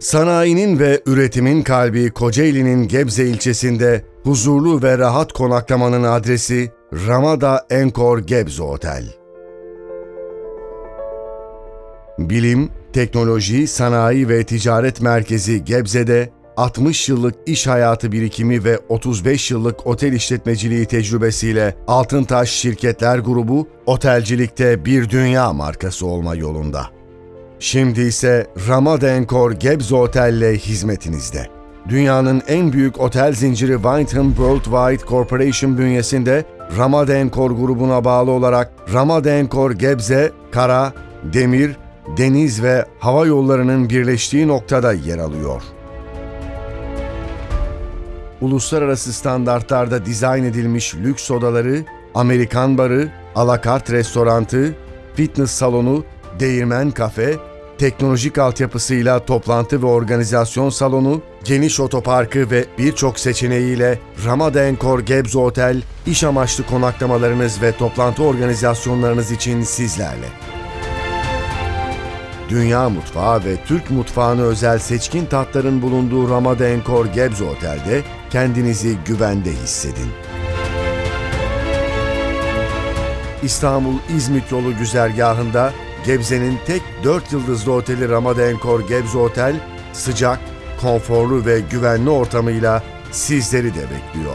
Sanayinin ve üretimin kalbi Kocaeli'nin Gebze ilçesinde huzurlu ve rahat konaklamanın adresi Ramada Enkor Gebze Otel. Bilim, teknoloji, sanayi ve ticaret merkezi Gebze'de 60 yıllık iş hayatı birikimi ve 35 yıllık otel işletmeciliği tecrübesiyle Altıntaş Şirketler Grubu otelcilikte bir dünya markası olma yolunda. Şimdi ise Ramada Enkor Gebze Otel ile hizmetinizde. Dünyanın en büyük otel zinciri Wyndham Worldwide Corporation bünyesinde Ramada Enkor grubuna bağlı olarak Ramada Enkor Gebze, kara, demir, deniz ve hava yollarının birleştiği noktada yer alıyor. Uluslararası standartlarda dizayn edilmiş lüks odaları, Amerikan barı, alakart restorantı, fitness salonu, değirmen kafe, teknolojik altyapısıyla toplantı ve organizasyon salonu, geniş otoparkı ve birçok seçeneğiyle Ramada Enkor Gebze Otel, iş amaçlı konaklamalarınız ve toplantı organizasyonlarınız için sizlerle. Dünya mutfağı ve Türk mutfağına özel seçkin tatların bulunduğu Ramada Enkor Gebze Otel'de kendinizi güvende hissedin. İstanbul-İzmit yolu güzergahında Gebze'nin tek 4 yıldızlı oteli Ramada Enkor Gebze Otel, sıcak, konforlu ve güvenli ortamıyla sizleri de bekliyor.